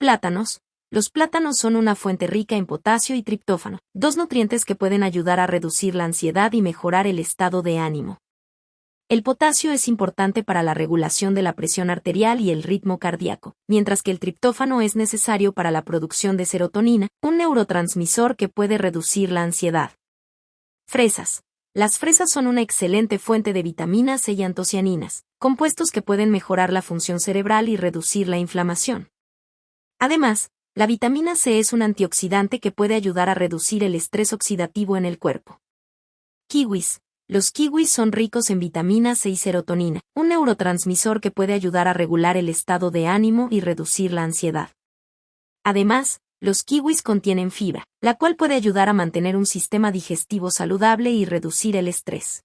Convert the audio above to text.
Plátanos. Los plátanos son una fuente rica en potasio y triptófano, dos nutrientes que pueden ayudar a reducir la ansiedad y mejorar el estado de ánimo. El potasio es importante para la regulación de la presión arterial y el ritmo cardíaco, mientras que el triptófano es necesario para la producción de serotonina, un neurotransmisor que puede reducir la ansiedad. Fresas. Las fresas son una excelente fuente de vitaminas e y antocianinas, compuestos que pueden mejorar la función cerebral y reducir la inflamación. Además, la vitamina C es un antioxidante que puede ayudar a reducir el estrés oxidativo en el cuerpo. Kiwis. Los kiwis son ricos en vitamina C y serotonina, un neurotransmisor que puede ayudar a regular el estado de ánimo y reducir la ansiedad. Además, los kiwis contienen fibra, la cual puede ayudar a mantener un sistema digestivo saludable y reducir el estrés.